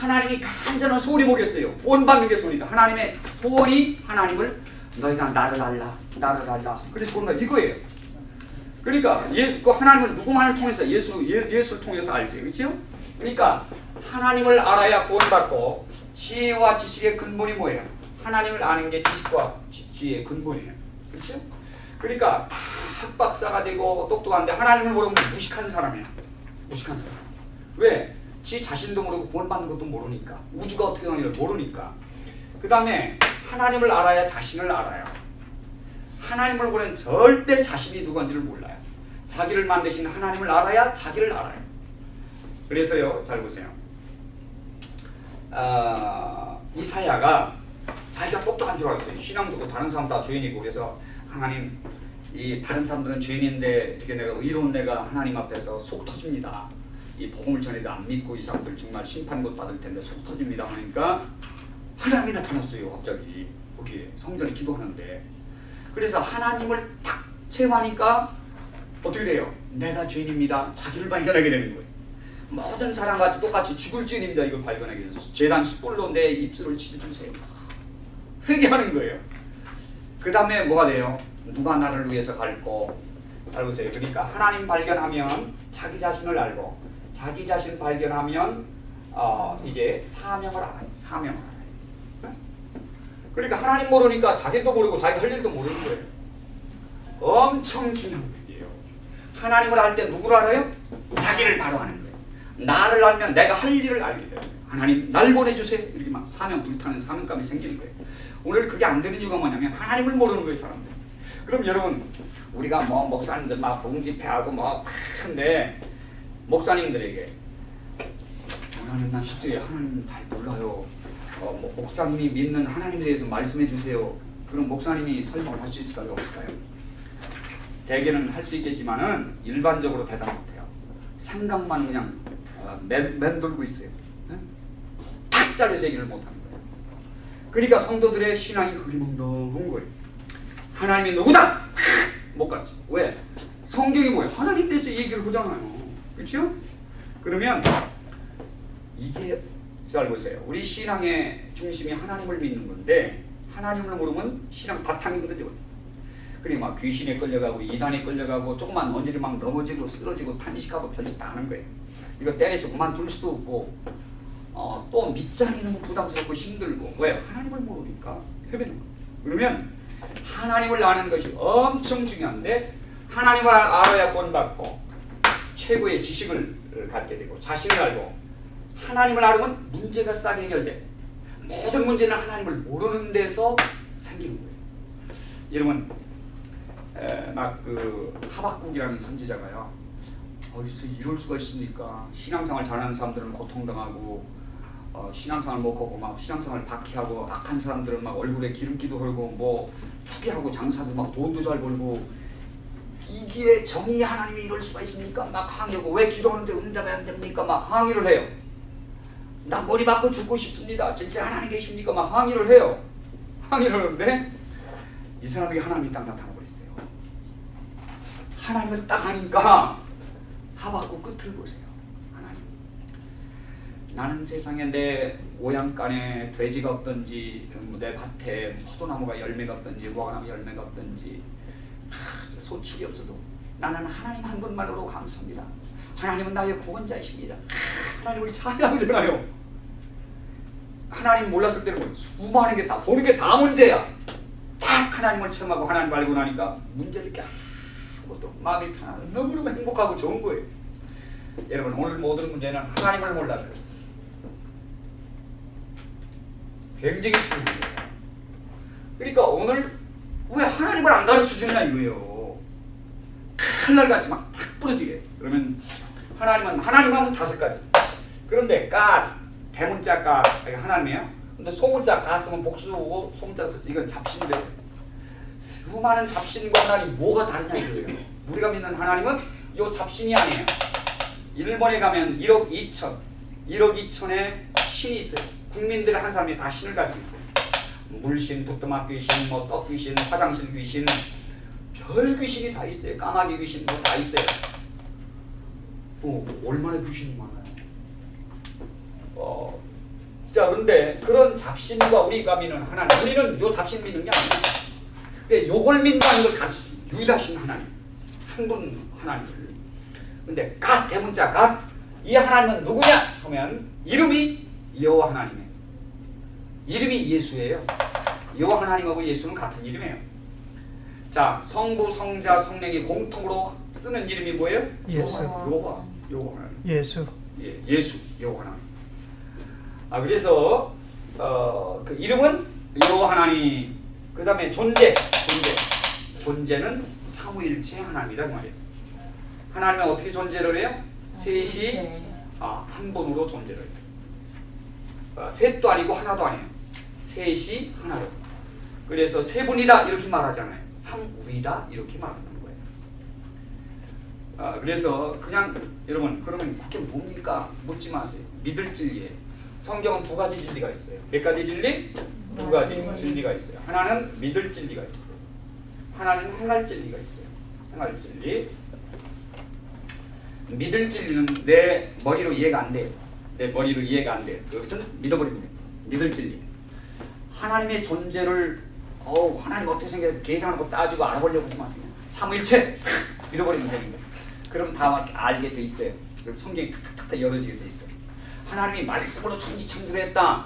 하나님이 간절한 소원이 뭐겠어요? 구원받는 게 소원이다. 하나님의 소원이 하나님을 너희가 나를 알라, 나를 알라. 그래서 구원받 이거예요. 그러니까 예, 그 하나님을 누구만을 통해서 예수 예, 예수를 통해서 알지, 그렇죠? 그러니까 하나님을 알아야 구원받고 지혜와 지식의 근본이 뭐예요? 하나님을 아는 게 지식과 지, 지혜의 근본이에요, 그렇죠? 그러니까 다 학박사가 되고 똑똑한데 하나님을 모르면 무식한 사람이야, 무식한 사람. 왜? 지 자신도 모르고 구원받는 것도 모르니까 우주가 어떻게 되는지를 모르니까 그 다음에 하나님을 알아야 자신을 알아요. 하나님을 모르면 절대 자신이 누구인지를 몰라요. 자기를 만드신 하나님을 알아야 자기를 알아요. 그래서요, 잘 보세요. 아, 이사야가 자기가 똑똑한 줄 알았어요. 신앙적으로 다른 사람 다 죄인이고 그래서 하나님 이 다른 사람들은 죄인인데 이렇게 내가 의로운 내가 하나님 앞에서 속 터집니다. 이 복음을 전해도 안 믿고 이 사람들 정말 심판 못 받을 텐데 속 터집니다 하니까 하나님이 나타났어요. 갑자기 거기에 성전에 기도하는데 그래서 하나님을 딱 체험하니까 어떻게 돼요? 내가 죄인입니다. 자기를 발견하게 되는 거예요. 모든 사람과 똑같이 죽을 죄인입니다. 이걸 발견하게 돼서 재단 숯불로 내 입술을 치주세요. 회개하는 거예요. 그 다음에 뭐가 돼요? 누가 나를 위해서 갈고 잘 보세요. 그러니까 하나님 발견하면 자기 자신을 알고 자기 자신 발견하면 어, 이제 사명을 알아요. 사명을 알아요. 네? 그러니까 하나님 모르니까 자기도 모르고 자기 할 일도 모르는 거예요. 엄청 중요한 얘기예요. 하나님을 알 때 누구를 알아요? 자기를 바로 아는 거예요. 나를 알면 내가 할 일을 알게 돼요. 하나님 날 보내주세요. 이렇게 막 사명 불타는 사명감이 생기는 거예요. 오늘 그게 안 되는 이유가 뭐냐면 하나님을 모르는 거예요 사람들. 그럼 여러분 우리가 뭐 목사님들 막 복음 집회하고 뭐 큰데 목사님들에게 하나님 난 실제 하나님 잘 몰라요. 어, 뭐 목사님이 믿는 하나님에 대해서 말씀해 주세요. 그럼 목사님이 설명을 할 수 있을까요? 없을까요? 대개는 할 수 있겠지만은 일반적으로 대답 못해요. 생각만 그냥 어, 맴, 맴돌고 있어요. 네? 탁 잘려서 얘기를 못하는 거예요. 그러니까 성도들의 신앙이 흐리멍덩한 거예요. 하나님이 누구다? 못 갔지. 왜? 성경이 뭐예요? 하나님 대해서 얘기를 하잖아요. 그렇죠? 그러면 이게 잘 보세요. 우리 신앙의 중심이 하나님을 믿는 건데 하나님을 모르면 신앙 바탕이 흔들려요. 그래 막 귀신에 끌려가고 이단에 끌려가고 조금만 언저리 막 넘어지고 쓰러지고 탄식하고 별짓 다 하는 거예요. 이거 때려쳐 그만둘 수도 없고 어, 또 밑자리는 부담스럽고 힘들고 왜? 하나님을 모르니까 헤매는 거예요. 그러면 하나님을 아는 것이 엄청 중요한데 하나님을 알아야 구원받고 최고의 지식을 갖게 되고 자신을 알고 하나님을 알으면 문제가 싹 해결돼. 모든 문제는 하나님을 모르는 데서 생기는 거예요. 여러분 막그 하박국이라는 선지자가요. 어디서 이럴 수가 있습니까? 신앙생활 잘하는 사람들은 고통당하고 어, 신앙생활 못하고 막 신앙생활 박해하고 악한 사람들은 막 얼굴에 기름기도 걸고 뭐 투기하고 장사도 막 돈도 잘 벌고 이게 정의 하나님이 이럴 수가 있습니까? 막 항의하고 왜 기도하는데 응답이 안 됩니까? 막 항의를 해요. 나 머리 맞고 죽고 싶습니다. 진짜 하나님 계십니까? 막 항의를 해요. 항의를 하는데 이 사람에게 하나님이 딱 나타나 버렸어요. 하나님을 딱 하니까 하박국 끝을 보세요. 하나님. 나는 세상에 내 오양간에 돼지가 없든지 내 밭에 포도나무가 열매가 없든지 무화과나무 열매가 없든지 소출이 없어도 나는 하나님 한 분만으로 감사합니다. 하나님은 나의 구원자이십니다. 하나님을 찬양하잖아요. 하나님 몰랐을 때는 뭐 수많은 게 다 보는 게 다 문제야. 딱 하나님을 체험하고 하나님 알고 나니까 문제를 게 아무것도 마음이 편하고 너무너무 행복하고 좋은 거예요. 여러분 오늘 모든 문제는 하나님을 몰라서요. 굉장히 중요한 거예요. 그러니까 오늘 왜 하나님을 안 가르쳐 주냐 이거예요. 칼날 같이 막탁 부러지게. 그러면 하나님은 하나님 하면 다섯 가지. 그런데 가 대문자 가 하나님이야. 근데 소문자 가 쓰면 복수고 소문자 쓰지 이건 잡신데 수많은 잡신과 하나님 뭐가 다르냐 이거예요. 우리가 믿는 하나님은 요 잡신이 아니에요. 일본에 가면 1억 2천, 1억 2천의 신이 있어요. 국민들의 한 사람이 다 신을 가지고 있어요. 물신, 부뚜막 귀신, 뭐 떡 귀신, 화장실 귀신, 별 귀신이 다 있어요. 까마귀 귀신 뭐 다 있어요. 어, 얼마나 귀신이 많아요. 어, 자 그런데 그런 잡신과 우리가 믿는 하나님 우리는 요 잡신 믿는 게 아니야. 근데 요걸 믿는다는 걸 같이 유일하신 하나님 한 분 하나님을 근데 갓 대문자 갓이 하나님은 누구냐 하면 이름이 여호와 하나님이에요. 이름이 예수예요. 여호와 하나님하고 예수는 같은 이름이에요. 자 성부 성자 성령이 공통으로 쓰는 이름이 뭐예요? 예수. 여호와 여호와 하나님. 예수. 예, 예수 여호와 하나님. 아 그래서 어, 그 이름은 여호와 하나님. 그다음에 존재 존재 존재는 삼위일체 하나님이다 그 말이에요. 하나님은 어떻게 존재를 해요? 셋이 아, 한 번으로 존재를 해요. 아, 셋도 아니고 하나도 아니에요. 셋이 하나로. 그래서 세 분이다 이렇게 말하잖아요. 삼위다 이렇게 말하는 거예요. 아, 그래서 그냥 여러분 그러면 그게 뭡니까? 묻지 마세요. 믿을 진리에 성경은 두 가지 진리가 있어요. 몇 가지 진리? 두 가지 진리가 있어요. 하나는 믿을 진리가 있어요. 하나는 행할 진리가 있어요. 행할 진리. 믿을 진리는 내 머리로 이해가 안 돼요. 내 머리로 이해가 안 돼요. 그것은 돼요. 믿을 진리. 하나님의 존재를 어우 하나님 어떻게 생겨 계산하고 따지고 알아보려고 마세요. 삼일체 믿어버리면 되는 거예요. 그럼 다 알게 돼 있어요. 그럼 성경이 탁탁탁 열어지게 돼 있어요. 하나님이 말씀으로 천지창조를 했다.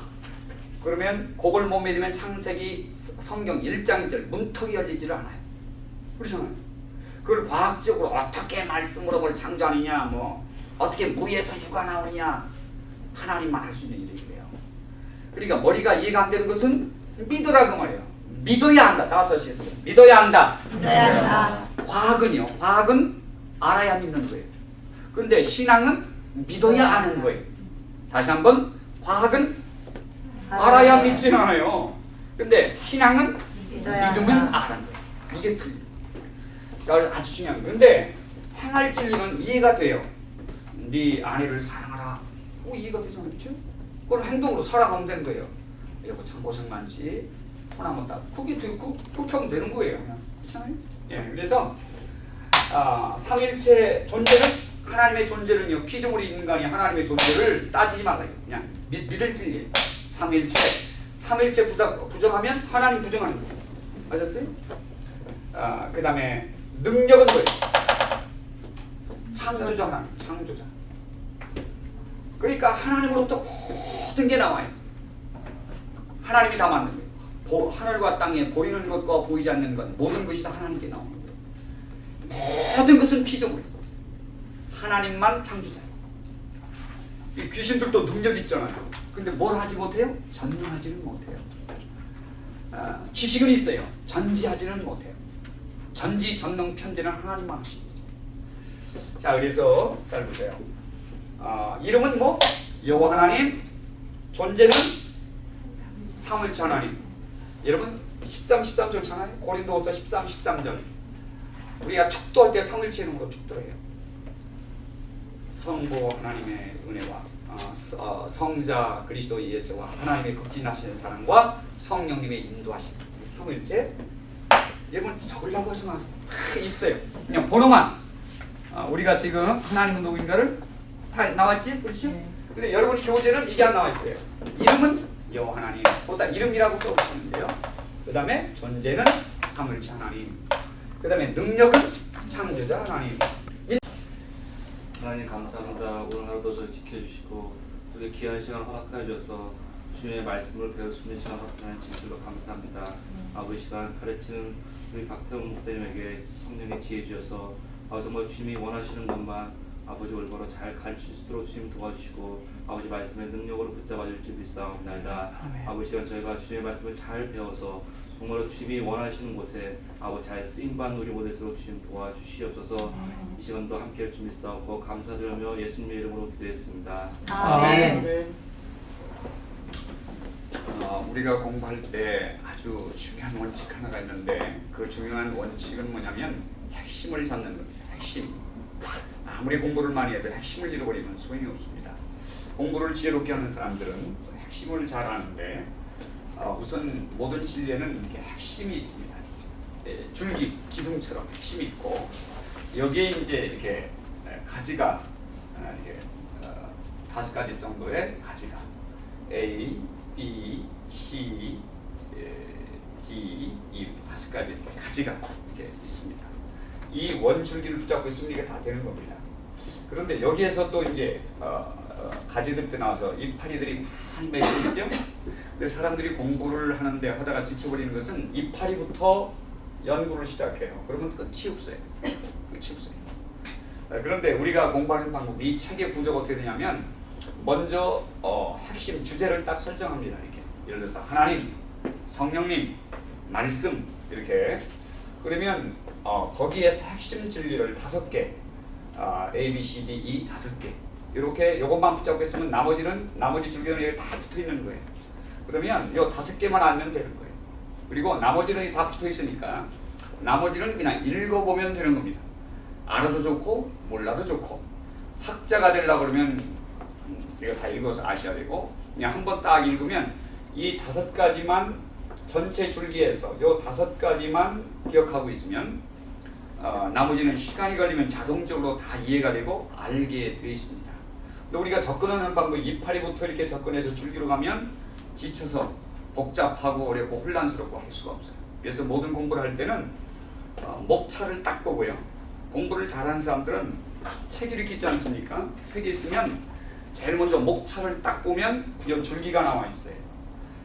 그러면 그걸 못 믿으면 창세기 성경 1장 1절 문턱이 열리지를 않아요. 그렇잖아요. 그걸 과학적으로 어떻게 말씀으로 뭘 창조하느냐 뭐 어떻게 물에서 유가 나오느냐 하나님만 할 수 있는 일이에요. 그러니까 머리가 이해가 안 되는 것은 믿으라 그 말이에요. 믿어야 한다. 다섯 시에서 믿어야 한다. 믿어야 한다. 과학은요. 과학은 알아야 믿는 거예요. 근데 신앙은 믿어야 아는 거예요. 다시 한번 과학은 알아야 믿지 않아요. 근데 신앙은 믿으면. 아는 거예요. 이게 틀려. 자, 아주 중요한 거. 근데 행할 진리는 이해가 돼요. 네 아내를 사랑하라. 어, 이해가 되잖아요. 그렇죠? 그걸 행동으로 살아가면 되는 거예요. 여보 참 고생 많지. 손 한번 딱. 되고 그, 그렇게 하면 되는 거예요. 그렇잖아요? 예. 그래서 아, 삼일체 존재는 하나님의 존재는요. 피조물이 인간이 하나님의 존재를 따지지 말아요. 그냥 믿, 믿을 진리. 삼일체. 삼일체 부정, 부정하면 하나님 부정하는 거예요. 아셨어요? 아, 그 다음에 능력은 뭐예요? 창조자 하나님, 창조자. 그러니까 하나님으로부터 모든 게 나와요. 하나님이 다 만든 거예요. 보, 하늘과 땅에 보이는 것과 보이지 않는 것 모든 것이 다 하나님께 나오는 거예요. 모든 것은 피조물이고 하나님만 창조자예요. 이 귀신들도 능력 있잖아요. 근데 뭘 하지 못해요? 전능하지는 못해요. 아, 지식은 있어요. 전지하지는 못해요. 전지 전능 편지는 하나님만 하십니다. 자 그래서 잘 보세요. 아, 이름은 뭐 여호와 하나님, 존재는 삼일체 하나님. 여러분 13, 13절 잖아요. 고린도서 13, 13절. 우리가 축도할 때 삼일체 이름으로 축도해요. 성부 하나님의 은혜와 어, 서- 어, 성자 그리스도 예수와 하나님의 극진하시는 사랑과 성령님의 인도하심 삼일째 여러분 적으려고 하지 마세요 다 있어요 그냥 번호만 어, 우리가 지금 하나님은 누구인가를 다 나왔지? 그렇지? 근데 여러분이 교재는 이게 안 나와 있어요. 이름은 여호와 하나님. 보다 이름이라고 써주시면 돼요. 그 다음에 존재는 삼일체 하나님. 그 다음에 능력은 창조자 하나님. 하나님 감사합니다. 오늘 하루도 저를 지켜주시고 이렇게 귀한 시간 허락하여 주셔서 주님의 말씀을 배울 수 있는 시간 허락하는 진실로 감사합니다. 아버지 시간 가르치는 우리 박태훈 목사님에게 성령의 지혜 주셔서 아, 정말 주님이 원하시는 것만 아버지 올바로 잘 가르칠 수 있도록 주님 도와주시고 아버지 말씀의 능력으로 붙잡아 줄지 믿사옵나이다. 아멘. 아버지 시간 저희가 주님의 말씀을 잘 배워서 정말로 주님이 원하시는 곳에 아버지 잘 쓰임받는 우리 모델로 주님 도와주시옵소서 이 시간도 함께 할 준비 싸우고 감사드리며 예수님의 이름으로 기도했습니다. 아멘. 어, 우리가 공부할 때 아주 중요한 원칙 하나가 있는데 그 중요한 원칙은 뭐냐면 핵심을 잡는 겁니다. 핵심. 아무리 공부를 많이 해도 핵심을 잃어버리면 소용이 없습니다. 공부를 지혜롭게 하는 사람들은 핵심을 잘 아는데 어, 우선 모든 진리에는 이렇게 핵심이 있습니다. 예, 줄기, 기둥처럼 핵심이 있고 여기에 이제 이렇게 예, 가지가 어, 이렇게 어, 다섯 가지 정도의 가지가 A, B, C, 에, D, E 다섯 가지 이렇게 가지가 이렇게 있습니다. 이 원줄기를 붙잡고 있으면 이게 다 되는 겁니다. 그런데 여기에서 또 이제 어, 어, 가지들도 나와서 이파리들이 많이 맺혀 있죠. 근데 사람들이 공부를 하는데 하다가 지쳐버리는 것은 이파리부터 연구를 시작해요. 그러면 끝이 없어요. 끝이 없어요. 아, 그런데 우리가 공부하는 방법이 이 책의 구조가 어떻게 되냐면 먼저 어, 핵심 주제를 딱 설정합니다. 이렇게 예를 들어서 하나님, 성령님, 말씀 이렇게 그러면 어, 거기에서 핵심 진리를 다섯 개 아, A, B, C, D, E 다섯 개 이렇게 요것만 붙잡고 있으면 나머지는 나머지 줄기는 다 붙어 있는 거예요. 그러면 요 다섯 개만 알면 되는 거예요. 그리고 나머지는 다 붙어 있으니까 나머지는 그냥 읽어보면 되는 겁니다. 알아도 좋고 몰라도 좋고 학자가 되려고 그러면 음, 이거 다 읽어서 아셔야 되고 그냥 한 번 딱 읽으면 이 다섯 가지만 전체 줄기에서 요 다섯 가지만 기억하고 있으면 어, 나머지는 시간이 걸리면 자동적으로 다 이해가 되고 알게 되어 있습니다. 근데 우리가 접근하는 방법이 이파리부터 이렇게 접근해서 줄기로 가면 지쳐서 복잡하고 어렵고 혼란스럽고 할 수가 없어요. 그래서 모든 공부를 할 때는 어, 목차를 딱 보고요. 공부를 잘하는 사람들은 이렇게 있지 않습니까? 책이 있으면 제일 먼저 목차를 딱 보면 이 줄기가 나와 있어요.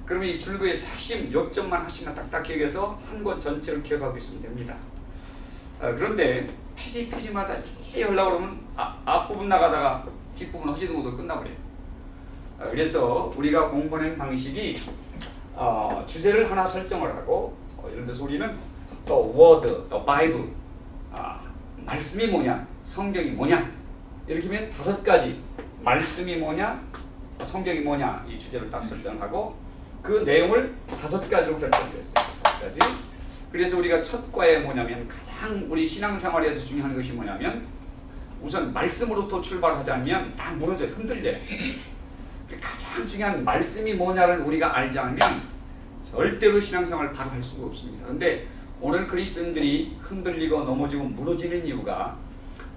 그러면 이 줄기의 핵심 요점만 하시면 딱딱 기억해서 한 권 전체를 기억하고 있으면 됩니다. 아, 그런데 페이지 페이지마다 이렇게 하려고 그러면 아, 앞부분 나가다가 뒷부분 허지도 못하고 끝나버려요. 아, 그래서 우리가 공부하는 방식이 어, 주제를 하나 설정을 하고 어, 예를 들어서 우리는 the Word, the Bible 아, 말씀이 뭐냐, 성경이 뭐냐 이렇게 하면 다섯 가지 말씀이 뭐냐, 성경이 뭐냐 이 주제를 딱 설정하고 그 내용을 다섯 가지로 결정됐어요. 다섯 가지. 그래서 우리가 첫 과에 뭐냐면 가장 우리 신앙생활에서 중요한 것이 뭐냐면 우선 말씀으로부터 출발하자면 다 무너져요. 흔들려요. 가장 중요한 말씀이 뭐냐를 우리가 알지 않으면 절대로 신앙생활을 바로 할 수가 없습니다. 그런데 오늘 그리스도인들이 흔들리고 넘어지고 무너지는 이유가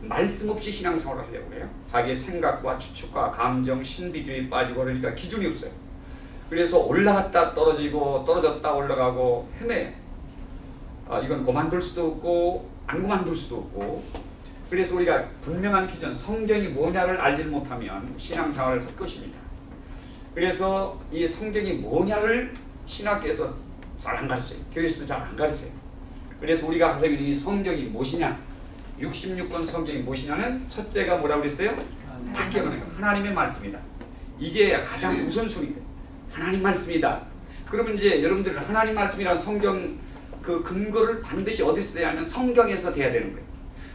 말씀 없이 신앙생활을 하려고 그래요. 자기 생각과 추측과 감정, 신비주의 빠지고 그러니까 기준이 없어요. 그래서 올라갔다 떨어지고 떨어졌다 올라가고 헤매요. 아, 이건 그만둘 수도 없고 안 그만둘 수도 없고 그래서 우리가 분명한 기준 성경이 뭐냐를 알지 못하면 신앙생활을 할 것입니다. 그래서 이 성경이 뭐냐를 신학교에서 잘 안 가르쳐요. 교회에서도 잘 안 가르쳐요. 그래서 우리가 있는 이 성경이 무엇이냐 66권 성경이 무엇이냐는 첫째가 뭐라고 그랬어요? 거 하나님의 말씀이다. 이게 가장 우선순위예요. 하나님 말씀이다. 그러면 이제 여러분들 하나님 말씀이란 성경 그 근거를 반드시 어디서 돼야 하면 성경에서 돼야 되는 거예요.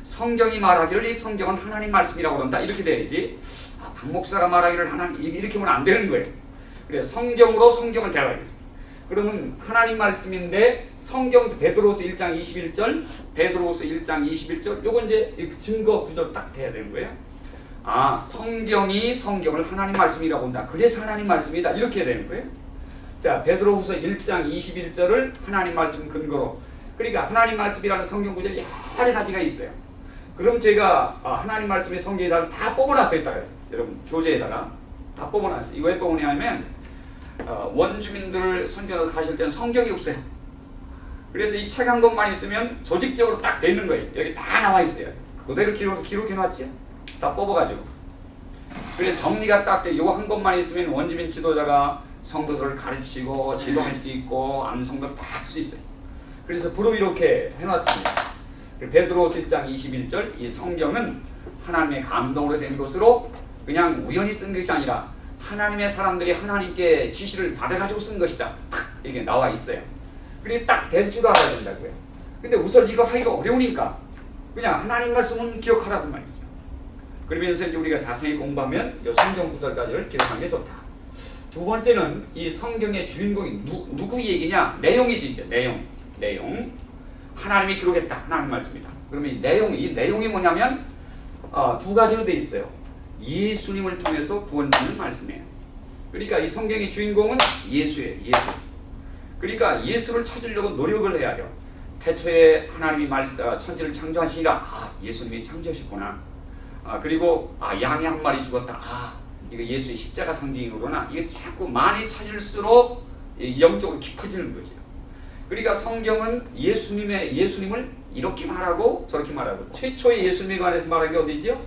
성경이 말하기를 이 성경은 하나님 말씀이라고 그런다 이렇게 돼야지 아, 박 목사가 말하기를 하나님 이렇게 하면 안 되는 거예요. 그래 성경으로 성경을 대화해야죠. 그러면 하나님 말씀인데 성경 베드로서 1장 21절, 베드로서 1장 21절 요건 이제 이 증거 구절 딱 돼야 되는 거예요. 아 성경이 성경을 하나님 말씀이라고 본다. 그래서 하나님 말씀이다 이렇게 되는 거예요. 자 베드로후서 1장 21절을 하나님 말씀 근거로 그러니까 하나님 말씀이라는 성경 구절이 여러 가지가 있어요. 그럼 제가 아, 하나님 말씀의 성경에다가 다 뽑아놨어요. 있다가 여러분 교재에다가 다 뽑아놨어요. 이거 왜 뽑으냐면 어, 원주민들 선교해서 가실 때는 성경이 없어요. 그래서 이 책 한 권만 있으면 조직적으로 딱 돼 있는 거예요. 여기 다 나와 있어요. 그대로 기록, 기록해놨지? 다 뽑아가지고. 그래서 정리가 딱 돼. 이거 한 권만 있으면 원주민 지도자가 성도들을 가르치고 지도할 수 있고 암송도 다할 수 있어요. 그래서 부록 이렇게 해놨습니다. 베드로서 1장 21절 이 성경은 하나님의 감동으로 된 것으로 그냥 우연히 쓴 것이 아니라 하나님의 사람들이 하나님께 지시를 받아가지고 쓴 것이다. 이게 나와 있어요. 그리고 딱 될 줄도 알아야 된다고요. 근데 우선 이거 하기가 어려우니까 그냥 하나님 말씀은 기억하라고 말이죠. 그러면서 이제 우리가 자세히 공부하면 이 성경 구절까지를 기억하는 게 좋다. 두 번째는 이 성경의 주인공이 누, 누구 얘기냐? 내용이지 이제 내용. 내용. 하나님이 기록했다. 하나님 말씀이다. 그러면 이 내용, 이 내용이 뭐냐면 어, 두 가지로 돼 있어요. 예수님을 통해서 구원받는 말씀이에요. 그러니까 이 성경의 주인공은 예수예요. 예수. 그러니까 예수를 찾으려고 노력을 해야 돼요. 태초에 하나님이 말, 어, 천지를 창조하시니라 아 예수님이 창조하셨구나. 아, 그리고 아, 양이 한 마리 죽었다. 아 이거 예수의 십자가 상징으로 그러나 이게 자꾸 많이 찾을수록 이 영적으로 깊어지는 거죠. 그러니까 성경은 예수님의 예수님을 이렇게 말하고 저렇게 말하고 최초의 예수님에 관해서 말한 게 어디지요?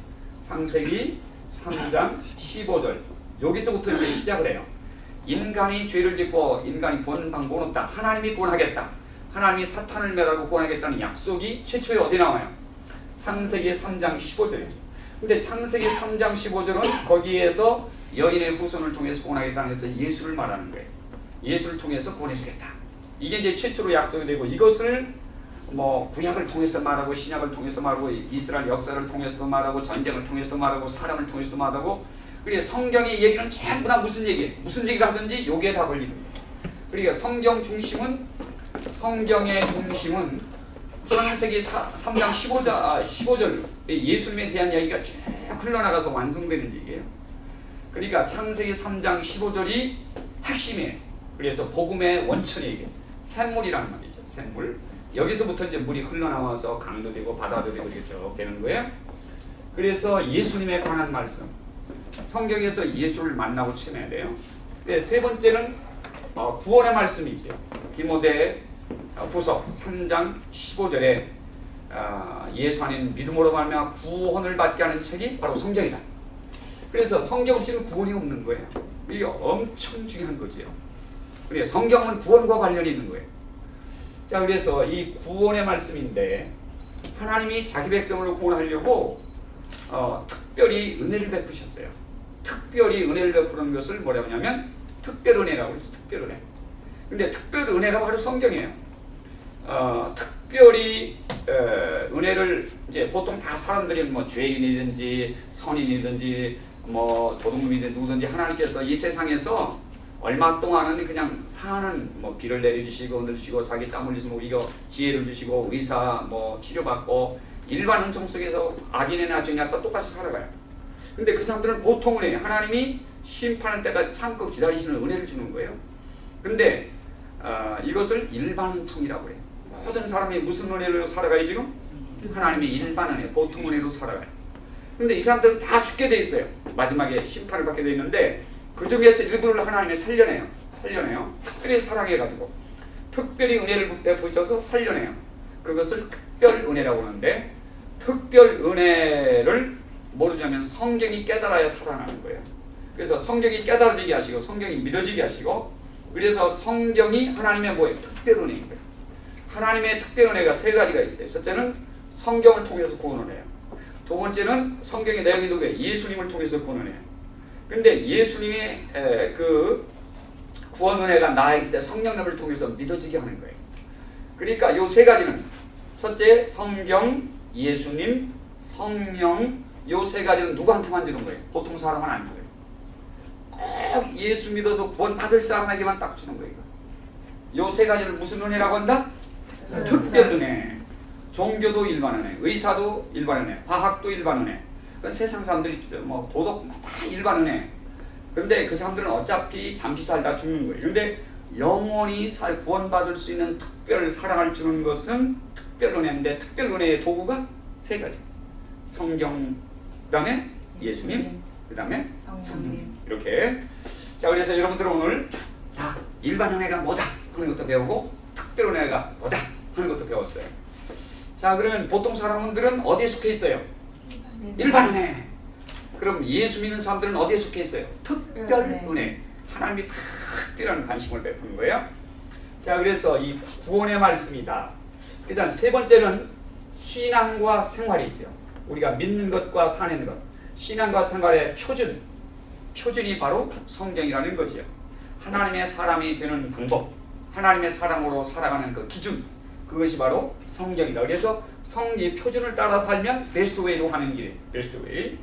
창세기 3장 15절 여기서부터 이제 시작을 해요. 인간이 죄를 짓고 인간이 구원 방법은 없다. 하나님이 구원하겠다. 하나님이 사탄을 멸하고 구원하겠다는 약속이 최초에 어디 나와요? 창세기 3장 15절이죠. 근데 창세기 3장 15절은 거기에서 여인의 후손을 통해서 구원하겠다는 해서 예수를 말하는 거예요. 예수를 통해서 구원해 주겠다. 이게 이제 최초로 약속이 되고 이것을 뭐 구약을 통해서 말하고 신약을 통해서 말하고 이스라엘 역사를 통해서도 말하고 전쟁을 통해서도 말하고 사람을 통해서도 말하고 그리고 성경의 얘기는 전부 다 무슨 얘기 무슨 얘기를 하든지 요게 다 걸리는 거예요. 그러니까 성경 중심은 성경의 중심은 창세기 3장 15절, 아, 15절 예수님에 대한 이야기가 쭉 흘러나가서 완성되는 얘기예요. 그러니까 창세기 3장 15절이 핵심이에요. 그래서 복음의 원천이 게 샘물이라는 말이죠. 샘물. 여기서부터 이제 물이 흘러나와서 강도 되고 바다도 되고 이렇게 쭉 되는 거예요. 그래서 예수님에 관한 말씀. 성경에서 예수를 만나고 체험해야 돼요. 네, 세 번째는 어, 구원의 말씀이죠. 디모데 후서 3장 15절에 아, 예수 안에 믿음으로 말미암아 구원을 받게 하는 책이 바로 성경이다. 그래서 성경 없이는 구원이 없는 거예요. 이게 엄청 중요한 거지요. 그래 성경은 구원과 관련이 있는 거예요. 자 그래서 이 구원의 말씀인데 하나님이 자기 백성을 구원하려고 어, 특별히 은혜를 베푸셨어요. 특별히 은혜를 베푸는 것을 뭐라고 하냐면 특별 은혜라고 해서 특별 은혜. 근데 특별 은혜가 바로 성경이에요. 어, 특별히 어, 은혜를 이제 보통 다 사람들이 뭐 죄인이든지 선인이든지 뭐 도둑놈이든 누구든지 하나님께서 이 세상에서 얼마 동안은 그냥 사는 뭐 비를 내려주시고 내주시고 자기 땀 흘리서 뭐 이거 지혜를 주시고 의사 뭐 치료받고 일반 은총 속에서 악인이나 죄인이나 똑같이 살아가요. 근데 그 사람들은 보통 은혜 하나님이 심판할 때까지 참고 기다리시는 은혜를 주는 거예요. 근데 어, 이것을 일반 은총이라고 해요. 모든 사람이 무슨 은혜로 살아가요 지금? 하나님의 일반 은혜, 보통 은혜로 살아가요. 근데 이 사람들은 다 죽게 돼 있어요. 마지막에 심판을 받게 돼 있는데 그 중에서 일부를 하나님이 살려내요. 살려내요. 특별히 사랑해가지고 특별히 은혜를 베푸셔서 살려내요. 그것을 특별 은혜라고 하는데 특별 은혜를 모르자면 성경이 깨달아야 살아나는 거예요. 그래서 성경이 깨달아지게 하시고 성경이 믿어지게 하시고 그래서 성경이 하나님의 뭐예요? 특별 은혜인 거예요. 하나님의 특별 은혜가 세 가지가 있어요. 첫째는 성경을 통해서 구원을 해요. 두 번째는 성경의 내용이 누구예요? 예수님을 통해서 구원을 해요. 근데 예수님의 에, 그 구원 은혜가 나에게 때 성령님을 통해서 믿어지게 하는 거예요. 그러니까 요 세 가지는 첫째 성경, 예수님, 성령 요 세 가지는 누구한테만 주는 거예요? 보통 사람은 안 줘요. 꼭 예수 믿어서 구원 받을 사람에게만 딱 주는 거예요. 요 세 가지를 무슨 은혜라고 한다? 특별 은혜. 종교도 일반 은혜, 의사도 일반 은혜, 과학도 일반 은혜. 그 세상 사람들이 뭐 도덕 다 일반 은혜. 근데 그 사람들은 어차피 잠시 살다 죽는 거예요. 근데 영원히 살 구원받을 수 있는 특별 사랑을 주는 것은 특별 은혜인데 특별 은혜의 도구가 세 가지. 성경, 그 다음에 예수님, 그 다음에 성령. 이렇게. 자 그래서 여러분들은 오늘 자 일반 은혜가 뭐다 하는 것도 배우고 특별 은혜가 뭐다 하는 것도 배웠어요. 자 그러면 보통 사람들은 어디에 속해 있어요? 일반 은혜. 그럼 예수 믿는 사람들은 어디에 속해 있어요? 특별 네. 은혜. 하나님이 특별한 관심을 베푸는 거예요. 자 그래서 이 구원의 말씀이다. 그 다음 세 번째는 신앙과 생활이죠. 우리가 믿는 것과 사는 것. 신앙과 생활의 표준. 표준이 바로 성경이라는 거지요. 하나님의 사람이 되는 방법. 하나님의 사람으로 살아가는 그 기준. 그것이 바로 성경이다. 그래서 성경의 표준을 따라 살면 best way로 하는 길. best way.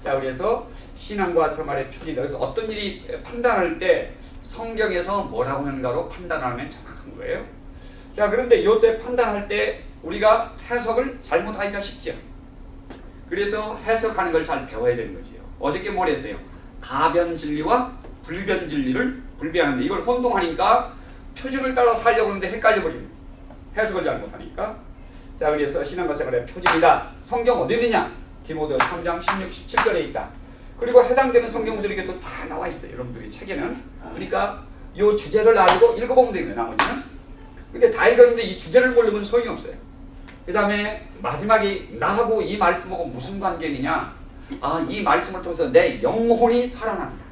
자, 그래서 신앙과 생활의 표준이다. 그래서 어떤 일이 판단할 때 성경에서 뭐라고 하는가로 판단하면 정확한 거예요. 자, 그런데 요때 판단할 때 우리가 해석을 잘못하기가 쉽죠. 그래서 해석하는 걸 잘 배워야 되는 거지요. 어저께 뭘 했어요? 가변 진리와 불변 진리를 분배하는데 이걸 혼동하니까 표준을 따라 살려고 하는데 헷갈려 버립니다. 해석을 잘 못하니까. 자, 그래서 신앙과 생활의 표준이다. 성경 어디 있느냐? 디모데 3장 16, 17절에 있다. 그리고 해당되는 성경들이 이게 또다 나와 있어요. 여러분들이 책에는. 그러니까 이 주제를 알고 읽어보면 거예요. 나머지는. 근데 다 읽었는데 이 주제를 모르면 소용이 없어요. 그 다음에 마지막에 나하고 이 말씀하고 무슨 관계느냐? 아, 이 말씀을 통해서 내 영혼이 살아난다.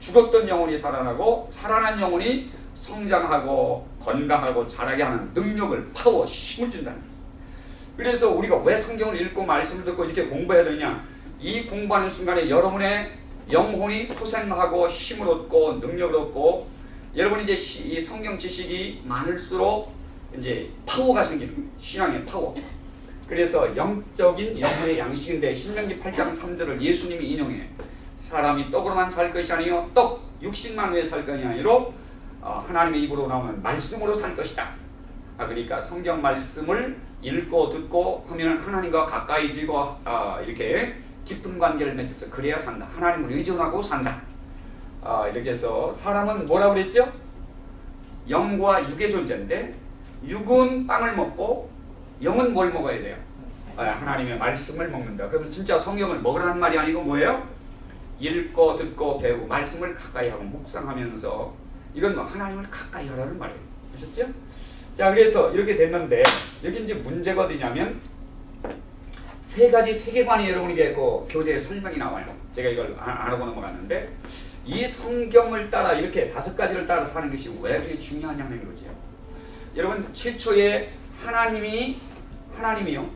죽었던 영혼이 살아나고 살아난 영혼이 성장하고 건강하고 자라게 하는 능력을 파워 힘을 준다는 거예요. 그래서 우리가 왜 성경을 읽고 말씀을 듣고 이렇게 공부해야 되느냐? 이 공부하는 순간에 여러분의 영혼이 소생하고 힘을 얻고 능력을 얻고 여러분이 이제 시- 이 성경 지식이 많을수록 이제 파워가 생기는 거예요. 신앙의 파워. 그래서 영적인 영혼의 양식인데 신명기 8장 3절을 예수님이 인용해 사람이 떡으로만 살 것이 아니요 떡 육신만 위해 살 것이 아니로 어, 하나님의 입으로 나오는 말씀으로 살 것이다. 아 그러니까 성경 말씀을 읽고 듣고 하면 하나님과 가까이지고 아, 이렇게 깊은 관계를 맺어서 그래야 산다. 하나님을 의존하고 산다. 아, 이렇게 해서 사람은 뭐라고 그랬죠? 영과 육의 존재인데 육은 빵을 먹고 영은 뭘 먹어야 돼요? 아, 하나님의 말씀을 먹는다. 그러면 진짜 성경을 먹으라는 말이 아니고 뭐예요? 읽고 듣고 배우고 말씀을 가까이 하고 묵상하면서 이건 뭐 하나님을 가까이 하라는 말이에요. 아셨죠? 자 그래서 이렇게 됐는데 여기 이제 문제가 어디냐면 세 가지 세계관이 여러분에게 그 교재에 설명이 나와요. 제가 이걸 안, 안 하고 넘어갔는데 이 성경을 따라 이렇게 다섯 가지를 따라 사는 것이 왜 그렇게 중요하냐는 거죠. 여러분 최초에 하나님이 하나님이요.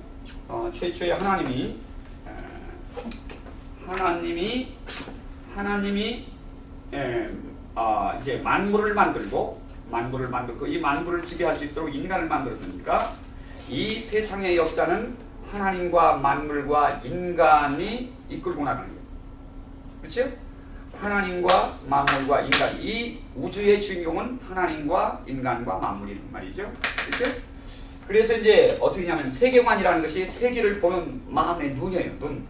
어, 최초에 하나님이 에, 하나님이 하나님이 에, 아, 이제 만물을 만들고 만물을 만들고 이 만물을 지배할 수 있도록 인간을 만들었으니까 이 세상의 역사는 하나님과 만물과 인간이 이끌고 나가는 거예요. 그렇죠? 하나님과 만물과 인간 이 우주의 주인공은 하나님과 인간과 만물이란 말이죠. 그렇죠? 그래서 이제 어떻게 하냐면 세계관이라는 것이 세계를 보는 마음의 눈이에요. 눈.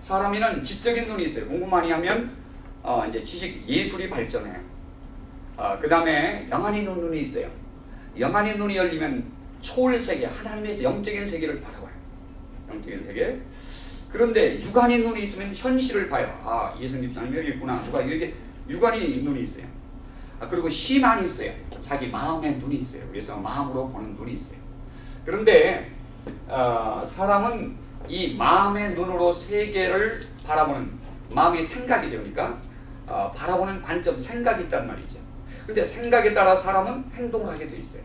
사람이는 지적인 눈이 있어요. 공부 많이 하면 어, 이제 지식 예술이 발전해요. 어, 그 다음에 영안의 눈이 있어요. 영안의 눈이 열리면 초월 세계, 하나님의 영적인 세계를 바라봐요. 영적인 세계. 그런데 육안의 눈이 있으면 현실을 봐요. 아, 예성 집사님 여기 있구나. 누가 이렇게 육안의 눈이 있어요. 아, 그리고 시만이 있어요. 자기 마음의 눈이 있어요. 그래서 마음으로 보는 눈이 있어요. 그런데 어, 사람은 이 마음의 눈으로 세계를 바라보는 마음의 생각이 되니까 어, 바라보는 관점, 생각이 있단 말이죠. 근데 생각에 따라 사람은 행동을 하게 돼 있어요.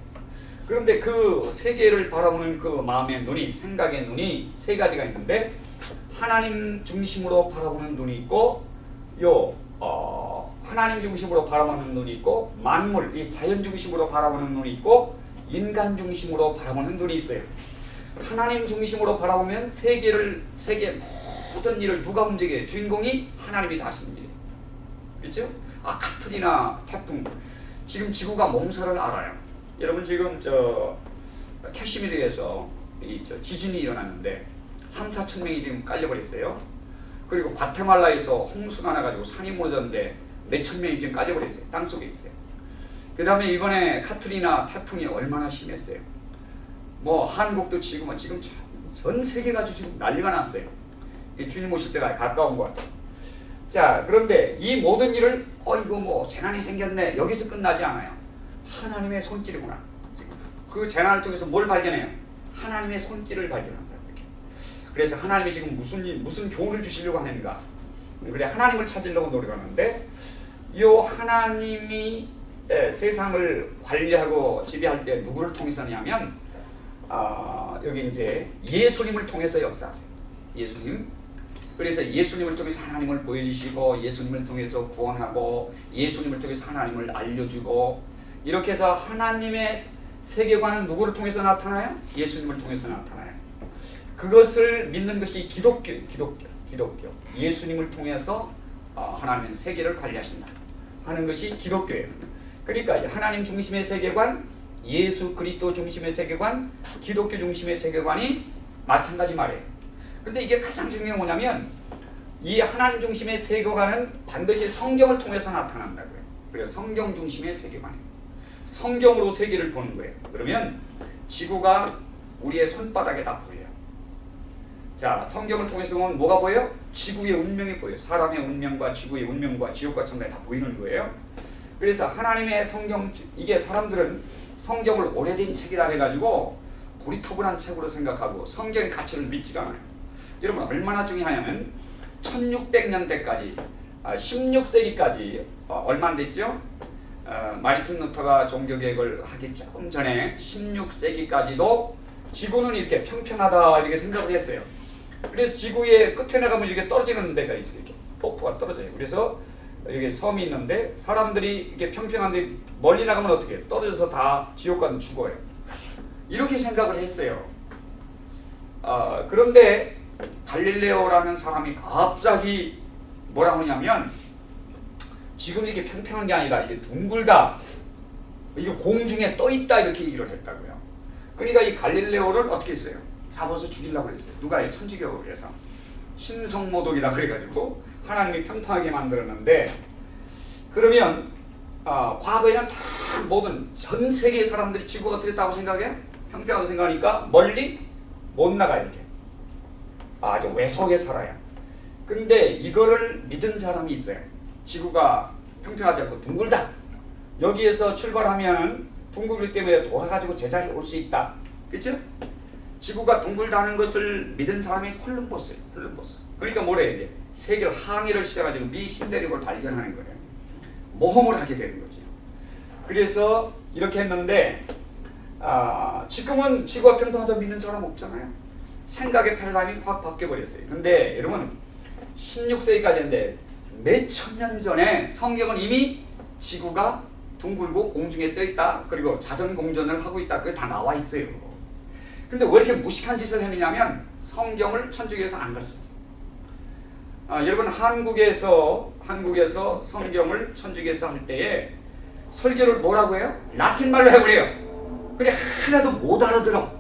그런데 그 세계를 바라보는 그 마음의 눈이, 생각의 눈이 세 가지가 있는데 하나님 중심으로 바라보는 눈이 있고 요 어, 하나님 중심으로 바라보는 눈이 있고 만물, 이 자연 중심으로 바라보는 눈이 있고 인간 중심으로 바라보는 눈이 있어요. 하나님 중심으로 바라보면 세계를 세계 모든 일을 누가 움직여요? 주인공이 하나님이 다 일이에요. 그렇죠? 아 카트리나 태풍 지금 지구가 몸살을 알아요. 여러분 지금 저 캐시미르에서 이 저 지진이 일어났는데 3, 4천 명이 지금 깔려버렸어요. 그리고 과테말라에서 홍수가 나가지고 산이 무너졌는데 몇천 명이 지금 깔려버렸어요. 땅 속에 있어요. 그 다음에 이번에 카트리나 태풍이 얼마나 심했어요. 뭐 한국도 지금 지금 전 세계가 지금 난리가 났어요. 이 주님 오실 때가 가까운 것 같아요. 자 그런데 이 모든 일을 어이구 뭐 재난이 생겼네 여기서 끝나지 않아요. 하나님의 손길이구나. 그 재난을 통해서 뭘 발견해요? 하나님의 손길을 발견한다. 그래서 하나님이 지금 무슨 일, 무슨 교훈을 주시려고 하는가? 그래 하나님을 찾으려고 노력하는데 이 하나님이 에, 세상을 관리하고 지배할 때 누구를 통해서냐면 아, 여기 이제 예수님을 통해서 역사하세요. 예수님. 그래서 예수님을 통해서 하나님을 보여주시고 예수님을 통해서 구원하고 예수님을 통해서 하나님을 알려주고 이렇게 해서 하나님의 세계관은 누구를 통해서 나타나요? 예수님을 통해서 나타나요. 그것을 믿는 것이 기독교, 기독교, 기독교. 예수님을 통해서 어, 하나님은 세계를 관리하신다 하는 것이 기독교예요. 그러니까 하나님 중심의 세계관, 예수 그리스도 중심의 세계관, 기독교 중심의 세계관이 마찬가지 말이에요. 근데 이게 가장 중요한 게 뭐냐면 이 하나님 중심의 세계관은 반드시 성경을 통해서 나타난다고요. 그래서 성경 중심의 세계관이에요. 성경으로 세계를 보는 거예요. 그러면 지구가 우리의 손바닥에 다 보여요. 자 성경을 통해서 보면 뭐가 보여? 지구의 운명이 보여. 사람의 운명과 지구의 운명과 지옥과 천국이 다 보이는 거예요. 그래서 하나님의 성경 이게 사람들은 성경을 오래된 책이라 해가지고 고리타분한 책으로 생각하고 성경의 가치를 믿지가 않아요. 여러분 얼마나 중요하냐면 1600년대까지 아, 16세기까지 어, 얼마 안 됐죠? 어, 마리틴 루터가 종교개혁을 하기 조금 전에 16세기까지도 지구는 이렇게 평평하다 이렇게 생각을 했어요. 그래서 지구의 끝에 나가면 이렇게 떨어지는 데가 있어요. 이렇게 폭포가 떨어져요. 그래서 여기 섬이 있는데 사람들이 이게 평평한데 멀리 나가면 어떻게 해요? 떨어져서 다 지옥 가는 죽어요. 이렇게 생각을 했어요. 아, 그런데 갈릴레오라는 사람이 갑자기 뭐라고 하냐면 지금 이게 평평한 게 아니라 이게 둥글다. 이게 공중에 떠 있다 이렇게 얘기를 했다고요. 그러니까 이 갈릴레오를 어떻게 했어요? 잡아서 죽이려고 그랬어요. 누가 이 천주교를 해서 신성모독이라 그래가지고 하나님이 평평하게 만들었는데 그러면 아, 과거에는 다 모든 전 세계 사람들이 지구가 어떻게 했다고 생각해? 평평하다고 생각하니까 멀리 못 나가 이렇게 아주 외속에 살아요. 근데 이거를 믿은 사람이 있어요. 지구가 평평하지 않고 둥글다. 여기에서 출발하면 둥글기 때문에 돌아가지고 제자리에 올 수 있다. 그렇죠? 지구가 둥글다는 것을 믿은 사람이 콜럼버스예요. 콜럼버스. 그러니까 뭐래 이제 세계를 항해를 시작하지고 미 신대륙을 발견하는 거예요. 모험을 하게 되는 거죠. 그래서 이렇게 했는데 아, 지금은 지구가 평평하다 믿는 사람 없잖아요. 생각의 패러다임이 확 바뀌어 버렸어요. 근데 여러분 16세기까지인데 몇 천 년 전에 성경은 이미 지구가 둥글고 공중에 떠 있다. 그리고 자전 공전을 하고 있다. 그게 다 나와 있어요. 근데 왜 이렇게 무식한 짓을 했느냐면 성경을 천주교에서 안 가르쳤어요. 아, 여러분 한국에서 한국에서 성경을 천주교에서 할 때에 설교를 뭐라고 해요? 라틴 말로 해버려요. 그래 하나도 못 알아들어.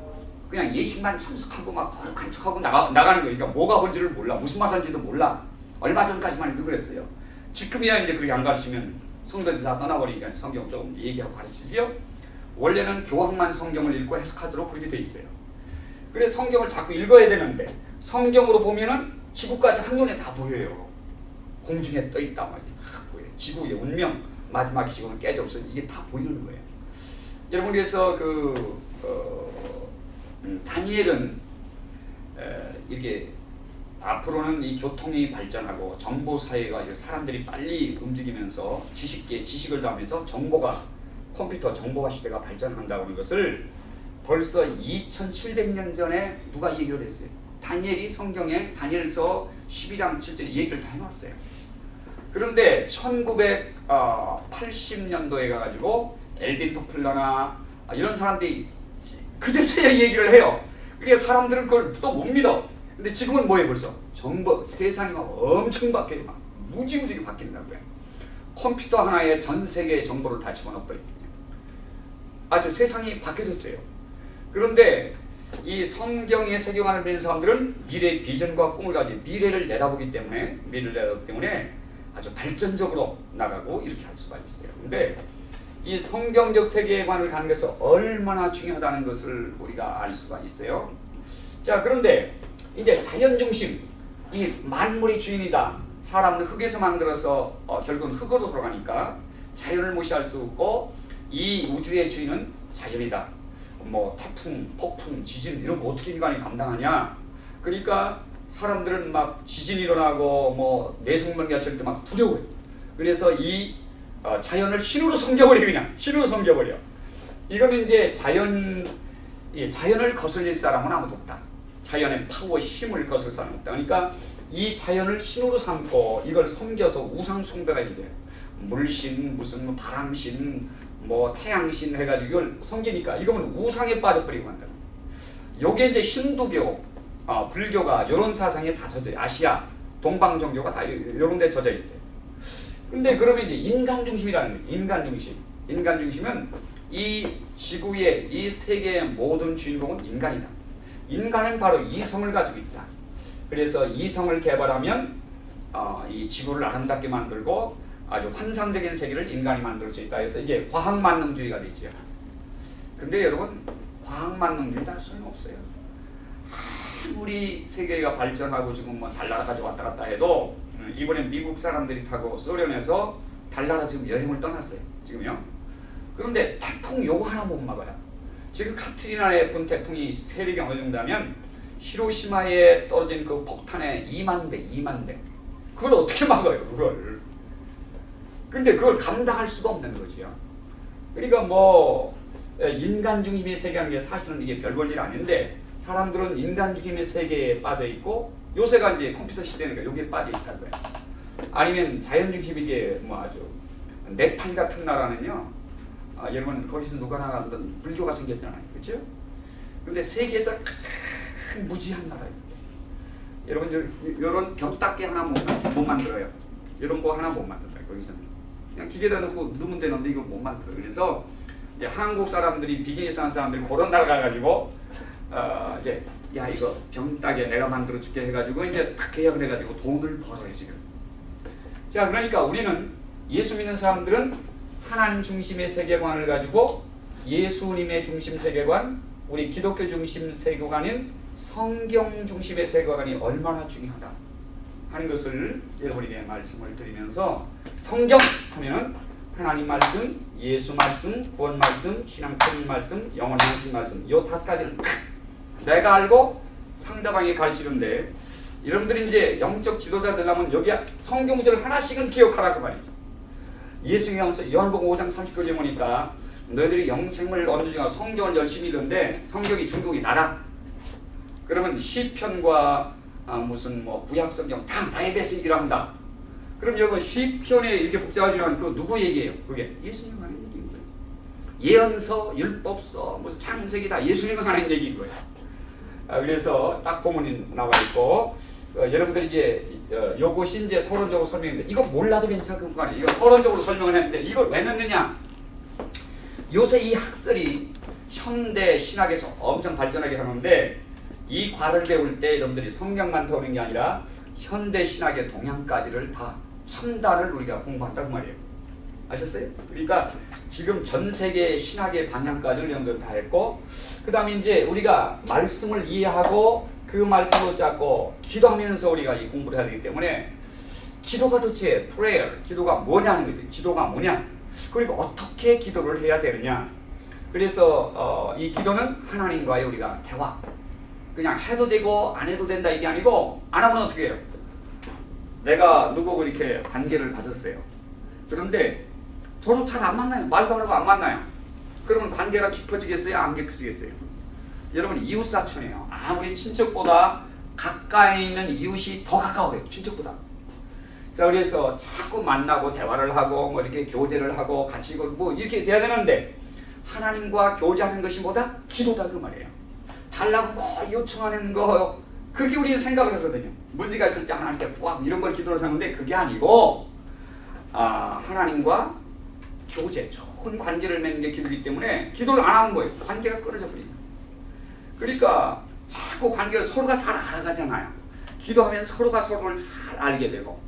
그냥 예식만 참석하고 막 거룩한 척하고 나가, 나가는 거예요. 그러니까 뭐가 뭔지를 몰라. 무슨 말 하는지도 몰라. 얼마 전까지만 해도 그랬어요. 지금이야 이제 그렇게 안 가르치면 성도들이 다 떠나버리니까 성경 조금 얘기하고 가르치지요. 원래는 교황만 성경을 읽고 해석하도록 그렇게 돼 있어요. 그래서 성경을 자꾸 읽어야 되는데 성경으로 보면은 지구까지 한눈에 다 보여요. 공중에 떠 있다 말이야. 다 보여요. 지구의 운명 마지막 시공을 깨져 없어 이게 다 보이는 거예요. 여러분 그래서 그 어, 음, 다니엘은 에, 이렇게 앞으로는 이 교통이 발전하고 정보 사회가 사람들이 빨리 움직이면서 지식계 지식을 더하면서 정보가 컴퓨터 정보화 시대가 발전한다고 하는 것을 벌써 2700년 전에 누가 얘기를 했어요. 다니엘이 성경에 다니엘서 12장 7절 얘기를 다 해놨어요. 그런데 1980년도에 가가지고 엘빈 토플러나 이런 사람들이 그제서야 얘기를 해요. 그러니까 사람들은 그걸 또 못 믿어. 근데 지금은 뭐예요 벌써? 정보 세상이 막 엄청 바뀌어 막 무지무지게 바뀐다고요. 컴퓨터 하나에 전 세계의 정보를 다 집어넣어버리거든요. 아주 세상이 바뀌어졌어요. 그런데 이 성경의 세계관을 믿는 사람들은 미래의 비전과 꿈을 가지고 미래를 내다보기 때문에 미래를 내다보기 때문에 아주 발전적으로 나가고 이렇게 할 수가 있어요. 근데 이 성경적 세계관을 가는 것이 얼마나 중요하다는 것을 우리가 알 수가 있어요. 자 그런데 이제 자연 중심 이 만물의 주인이다. 사람은 흙에서 만들어서 어, 결국은 흙으로 돌아가니까 자연을 무시할 수 없고 이 우주의 주인은 자연이다. 뭐 태풍, 폭풍, 지진 이런 거 어떻게 인간이 감당하냐? 그러니까 사람들은 막 지진 일어나고 뭐 내성명기가 칠때 막 두려워요. 그래서 이 어, 자연을 신으로 섬겨버려 그냥 신으로 섬겨버려. 이거는 이제 자연 이 자연을 거슬릴 사람은 아무도 없다. 자연의 파워 힘을 거슬 사람 없다. 그러니까 이 자연을 신으로 삼고 이걸 섬겨서 우상 숭배가 이래요. 물신 무슨 뭐 바람신 뭐 태양신 해가지고 이걸 섬기니까 이거는 우상에 빠져버리고 한다. 요게 이제 힌두교, 어, 불교가 이런 사상에 다 젖어. 아시아, 동방 종교가 다 이런 데 젖어 있어요. 근데 그러면 이제 인간 중심이라는 거죠. 인간 중심. 인간 중심은 이 지구의 이 세계의 모든 주인공은 인간이다. 인간은 바로 이성을 가지고 있다. 그래서 이성을 개발하면 어, 이 지구를 아름답게 만들고 아주 환상적인 세계를 인간이 만들 수 있다 해서 이게 과학 만능주의가 되죠. 근데 여러분 과학 만능주의 다 소용없어요. 아무리 세계가 발전하고 지금 뭐 달나라까지 왔다 갔다 해도 음, 이번에 미국 사람들이 타고 소련에서 달나라 지금 여행을 떠났어요. 지금요. 그런데 태풍 요거 하나 못 막아요. 지금 카트리나의 분 태풍이 세력이 어느 정도 하면 히로시마에 떨어진 그 폭탄의 2만 배, 2만 배. 그걸 어떻게 막아요, 그걸. 근데 그걸 감당할 수가 없는 거지요. 그러니까 뭐 에, 인간 중심의 세계라는 게 사실은 이게 별볼일 아닌데 사람들은 인간 중심의 세계에 빠져 있고 요새가 이제 컴퓨터 시대니까 여기에 빠져 있다는 거예요. 아니면 자연 중심 이게 뭐 아주 네팔 같은 나라는요. 아, 여러분 거기서 누가 나가든 불교가 생겼잖아요. 그렇죠? 근데 세계에서 가장 무지한 나라입니다. 여러분 요, 요런 벽닦개 하나 못, 못 만들어요. 이런 거 하나 못 만들어요. 거기서는 그냥 기계다 넣고 넣으면 되는데 이거 못 만들어요. 그래서 이제 한국 사람들이 비즈니스 하는 사람들이 그런 나라 가가지고 어, 이제 야 이거 병따개 내가 만들어 줄게 해가지고 이제 딱 계약을 해가지고 돈을 벌어요 지금. 자 그러니까 우리는 예수 믿는 사람들은 하나님 중심의 세계관을 가지고 예수님의 중심 세계관, 우리 기독교 중심 세계관인 성경 중심의 세계관이 얼마나 중요하다 하는 것을 여러분에게 말씀을 드리면서 성경 하면은 하나님 말씀, 예수 말씀, 구원 말씀, 신앙 큰 말씀, 영원 양식 말씀 요 다섯 가지를 내가 알고 상대방이 가르치는데 여러분들이 이제 영적 지도자 되려면 여기 성경 구절 하나씩은 기억하라고 말이죠. 예수님이 하면서 요한복음 5장 30절에 보니까 너희들이 영생을 얻는 중에 성경을 열심히 읽는데 성경이 중국이 나라. 그러면 시편과 아, 무슨 뭐 구약 성경 다 나에 대해서 얘기를 한다. 그럼 여러분 시편에 이렇게 복잡하지만 그 누구 얘기예요? 그게 예수님 하는 얘기인 거예요. 예언서, 율법서, 무슨 창세기 다 예수님 하는 얘기인 거예요. 아, 그래서 딱 본문이 나와 있고 어, 여러분들이 이제 어, 요것이 이제 서론적으로 설명인데 이거 몰라도 괜찮은 거 아니에요. 이거 서론적으로 설명을 했는데 이걸 왜 넣느냐? 요새 이 학설이 현대 신학에서 엄청 발전하게 하는데 이 과를 배울 때 여러분들이 성경만 배우는 게 아니라 현대 신학의 동향까지를 다 첨단을 우리가 공부한다고 말이에요. 아셨어요? 그러니까 지금 전 세계 신학의 방향까지를 여러분들 다 했고 그 다음에 이제 우리가 말씀을 이해하고 그 말씀을 잡고 기도하면서 우리가 이 공부를 해야 되기 때문에 기도가 도대체 prayer, 기도가 뭐냐는 거죠. 기도가 뭐냐? 그리고 어떻게 기도를 해야 되느냐? 그래서 어, 이 기도는 하나님과의 우리가 대화. 그냥 해도 되고 안 해도 된다 이게 아니고 안 하면 어떻게 해요? 내가 누구고 이렇게 관계를 가졌어요. 그런데 저도 잘안 만나요. 말도 안 하고 안 만나요. 그러면 관계가 깊어지겠어요? 안 깊어지겠어요? 여러분 이웃사촌이에요. 아무리 친척보다 가까이 있는 이웃이 더 가까워요. 친척보다. 자 그래서 자꾸 만나고 대화를 하고 뭐 이렇게 교제를 하고 같이 뭐 이렇게 돼야 되는데 하나님과 교제하는 것이 뭐다? 기도다 그 말이에요. 달라고 뭐 요청하는 거 그렇게 우리는 생각을 하거든요. 문제가 있을 때 하나님께 구하고 이런 걸 기도를 하는데 그게 아니고 아 하나님과 교제 좋은 관계를 맺는 게 기도이기 때문에 기도를 안 하는 거예요. 관계가 끊어져 버립니다. 그러니까 자꾸 관계를 서로가 잘 알아가잖아요. 기도하면 서로가 서로를 잘 알게 되고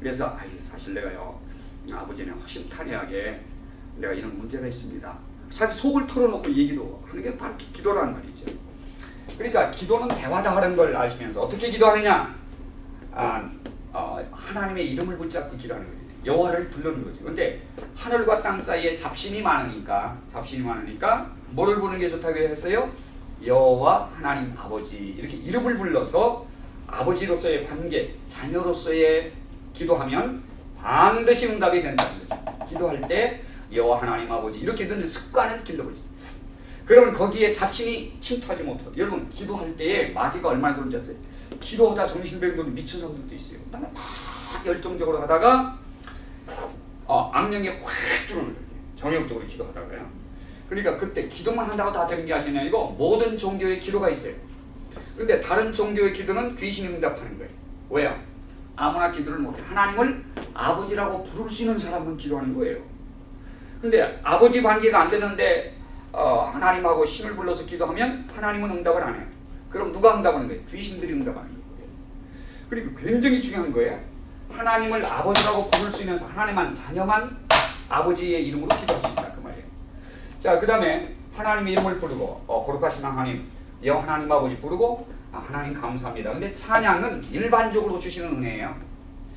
그래서 아이 사실 내가요 아버지는 허심탄회하게 내가 이런 문제가 있습니다. 자기 속을 털어놓고 얘기도 하는 게 바로 기- 기도라는 말이죠. 그러니까 기도는 대화다 하는 걸 아시면서 어떻게 기도하느냐? 아, 어, 하나님의 이름을 붙잡고 기도하는 거예요. 여호와를 부르는 거죠. 근데 하늘과 땅 사이에 잡신이 많으니까 잡신이 많으니까 뭐를 부르는 게 좋다고 했어요? 여호와 하나님 아버지 이렇게 이름을 불러서 아버지로서의 관계, 자녀로서의 기도하면 반드시 응답이 된다는 거죠. 기도할 때 여호와 하나님 아버지 이렇게 넣는 습관을 길러버렸어요. 그러면 거기에 잡신이 침투하지 못하고 여러분 기도할 때에 마귀가 얼마나 아세요? 기도하다 정신병동 미친 사람들도 있어요. 막 열정적으로 하다가 어, 악령에 확 들어오는 거예요. 정욕적으로 기도하다가요. 그러니까 그때 기도만 한다고 다 되는 게 아시냐 이거 모든 종교의 기도가 있어요. 근데 다른 종교의 기도는 귀신이 응답하는 거예요. 왜요? 아무나 기도를 못해. 하나님을 아버지라고 부를 수 있는 사람은 기도하는 거예요. 근데 아버지 관계가 안 되는데 어, 하나님하고 신을 불러서 기도하면 하나님은 응답을 안 해요. 그럼 누가 응답하는 거예요? 귀신들이 응답하는 거예요. 그리고 굉장히 중요한 거예요. 하나님을 아버지라고 부를 수 있는 사- 하나님만 자녀만 아버지의 이름으로 기도할 수 있다 그 말이에요. 자, 그 다음에 하나님의 이름을 부르고 어, 거룩하신 하나님, 여호와 하나님 아버지 부르고 아, 하나님 감사합니다. 근데 찬양은 일반적으로 주시는 은혜예요.